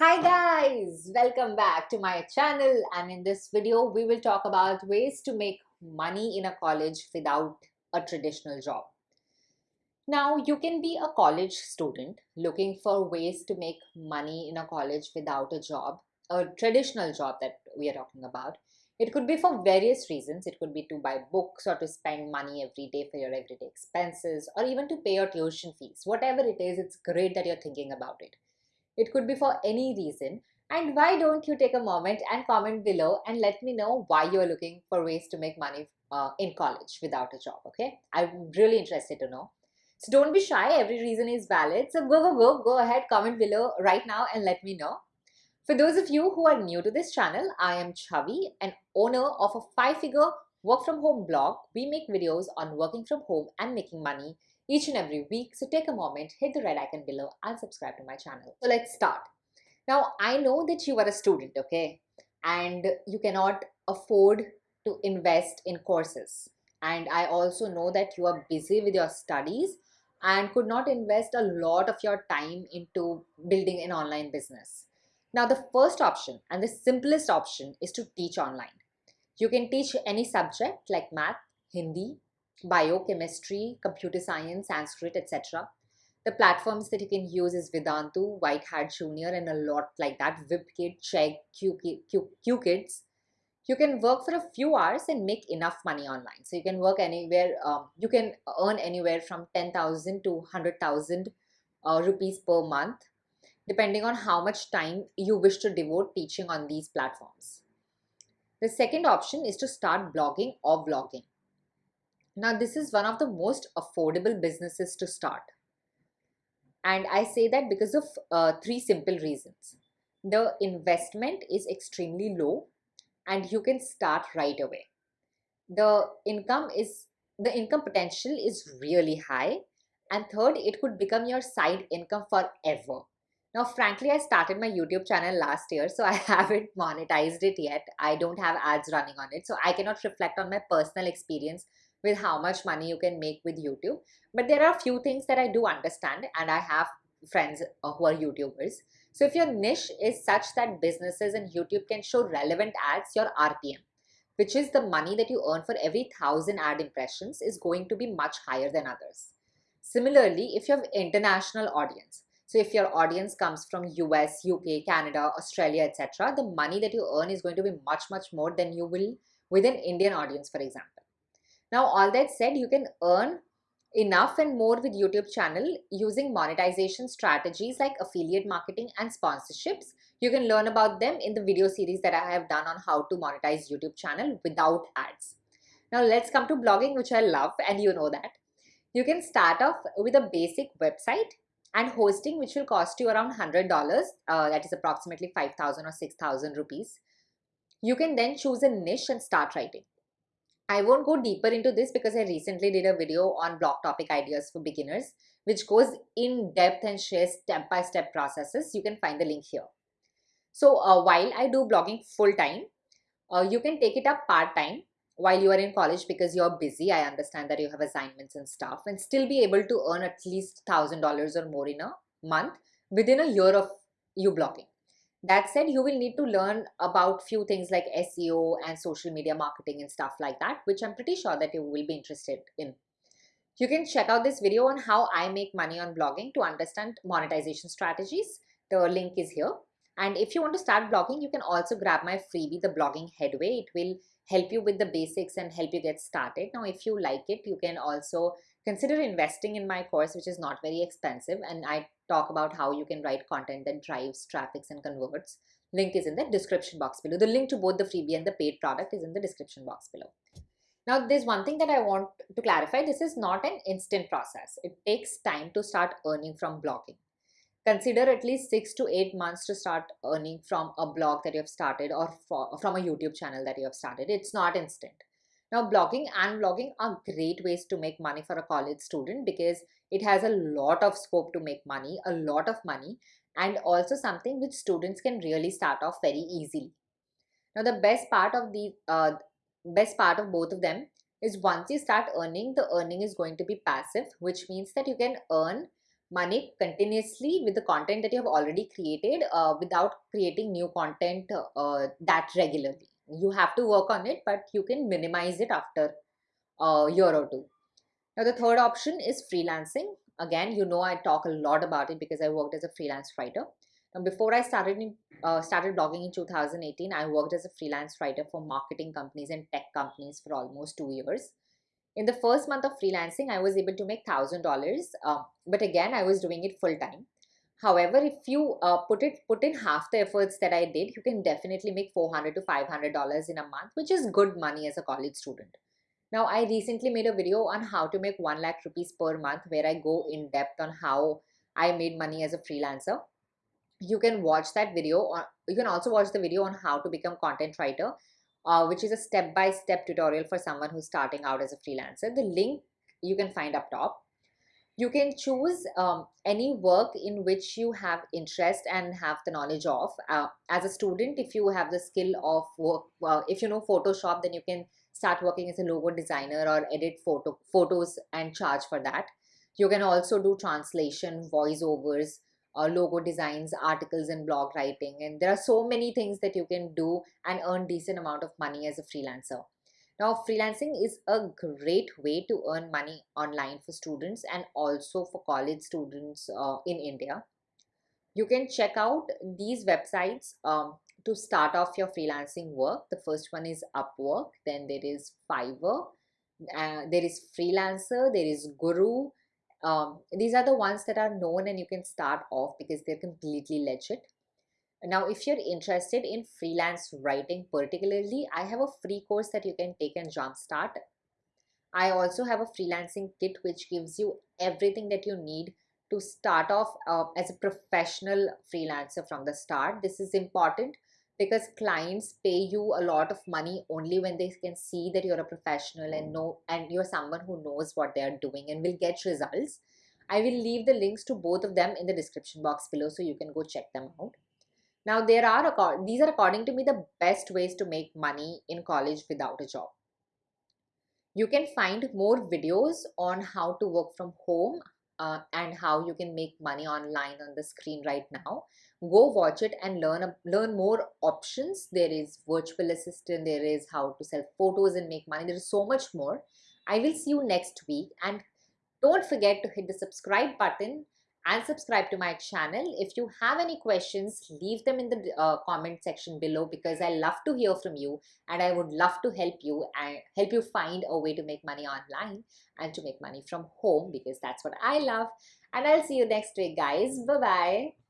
Hi guys, welcome back to my channel and in this video we will talk about ways to make money in a college without a traditional job. Now you can be a college student looking for ways to make money in a college without a job, a traditional job that we are talking about. It could be for various reasons. It could be to buy books or to spend money every day for your everyday expenses or even to pay your tuition fees. Whatever it is, it's great that you're thinking about it. It could be for any reason. And why don't you take a moment and comment below and let me know why you're looking for ways to make money uh, in college without a job, okay? I'm really interested to know. So don't be shy, every reason is valid. So go, go, go, go ahead, comment below right now and let me know. For those of you who are new to this channel, I am Chavi, an owner of a five-figure work from home blog. We make videos on working from home and making money each and every week. So take a moment, hit the red icon below and subscribe to my channel. So let's start. Now, I know that you are a student, okay? And you cannot afford to invest in courses. And I also know that you are busy with your studies and could not invest a lot of your time into building an online business. Now, the first option and the simplest option is to teach online. You can teach any subject like math, Hindi, biochemistry, computer science, Sanskrit, etc. The platforms that you can use is Vedantu, White Hat Junior, and a lot like that. VipKid, Chegg, QKids. You can work for a few hours and make enough money online. So you can work anywhere, um, you can earn anywhere from 10,000 to 100,000 uh, rupees per month, depending on how much time you wish to devote teaching on these platforms. The second option is to start blogging or vlogging. Now, this is one of the most affordable businesses to start. And I say that because of uh, three simple reasons. The investment is extremely low and you can start right away. The income is the income potential is really high and third it could become your side income forever now frankly i started my youtube channel last year so i haven't monetized it yet i don't have ads running on it so i cannot reflect on my personal experience with how much money you can make with YouTube. But there are a few things that I do understand and I have friends uh, who are YouTubers. So if your niche is such that businesses and YouTube can show relevant ads, your RPM, which is the money that you earn for every thousand ad impressions is going to be much higher than others. Similarly, if you have international audience, so if your audience comes from US, UK, Canada, Australia, etc., the money that you earn is going to be much, much more than you will with an Indian audience, for example. Now, all that said, you can earn enough and more with YouTube channel using monetization strategies like affiliate marketing and sponsorships. You can learn about them in the video series that I have done on how to monetize YouTube channel without ads. Now let's come to blogging, which I love and you know that. You can start off with a basic website and hosting, which will cost you around $100. Uh, that is approximately 5,000 or 6,000 rupees. You can then choose a niche and start writing. I won't go deeper into this because I recently did a video on blog topic ideas for beginners, which goes in depth and shares step-by-step -step processes. You can find the link here. So uh, while I do blogging full time, uh, you can take it up part time while you are in college because you're busy. I understand that you have assignments and stuff and still be able to earn at least $1,000 or more in a month within a year of you blogging. That said, you will need to learn about few things like SEO and social media marketing and stuff like that, which I'm pretty sure that you will be interested in. You can check out this video on how I make money on blogging to understand monetization strategies. The link is here. And if you want to start blogging, you can also grab my freebie, the blogging headway. It will help you with the basics and help you get started. Now, if you like it, you can also consider investing in my course, which is not very expensive. And I talk about how you can write content that drives traffics and converts. Link is in the description box below. The link to both the freebie and the paid product is in the description box below. Now, there's one thing that I want to clarify. This is not an instant process. It takes time to start earning from blogging. Consider at least six to eight months to start earning from a blog that you have started or from a YouTube channel that you have started. It's not instant. Now, blogging and vlogging are great ways to make money for a college student because it has a lot of scope to make money, a lot of money, and also something which students can really start off very easily. Now, the best part of the uh, best part of both of them is once you start earning, the earning is going to be passive, which means that you can earn money continuously with the content that you have already created uh, without creating new content uh, that regularly. You have to work on it, but you can minimize it after a year or two. Now, the third option is freelancing. Again, you know I talk a lot about it because I worked as a freelance writer. Now, before I started in, uh, started blogging in 2018, I worked as a freelance writer for marketing companies and tech companies for almost two years. In the first month of freelancing, I was able to make thousand uh, dollars, but again, I was doing it full time. However, if you uh, put it put in half the efforts that I did, you can definitely make 400 to 500 dollars in a month, which is good money as a college student. Now, I recently made a video on how to make 1 lakh rupees per month where I go in depth on how I made money as a freelancer. You can watch that video or you can also watch the video on how to become content writer, uh, which is a step-by-step -step tutorial for someone who's starting out as a freelancer. The link you can find up top. You can choose um, any work in which you have interest and have the knowledge of. Uh, as a student, if you have the skill of work, uh, if you know Photoshop, then you can start working as a logo designer or edit photo photos and charge for that. You can also do translation, voiceovers, uh, logo designs, articles and blog writing. And there are so many things that you can do and earn decent amount of money as a freelancer. Now, freelancing is a great way to earn money online for students and also for college students uh, in India. You can check out these websites um, to start off your freelancing work. The first one is Upwork, then there is Fiverr, uh, there is Freelancer, there is Guru. Um, these are the ones that are known and you can start off because they're completely legit. Now, if you're interested in freelance writing particularly, I have a free course that you can take and jumpstart. I also have a freelancing kit which gives you everything that you need to start off uh, as a professional freelancer from the start. This is important because clients pay you a lot of money only when they can see that you're a professional and know and you're someone who knows what they are doing and will get results. I will leave the links to both of them in the description box below so you can go check them out. Now there are these are according to me the best ways to make money in college without a job. You can find more videos on how to work from home, uh, and how you can make money online on the screen right now. Go watch it and learn learn more options. There is virtual assistant there is how to sell photos and make money. There is so much more. I will see you next week. And don't forget to hit the subscribe button and subscribe to my channel. If you have any questions, leave them in the uh, comment section below because I love to hear from you and I would love to help you and help you find a way to make money online and to make money from home because that's what I love. And I'll see you next week, guys. Bye-bye.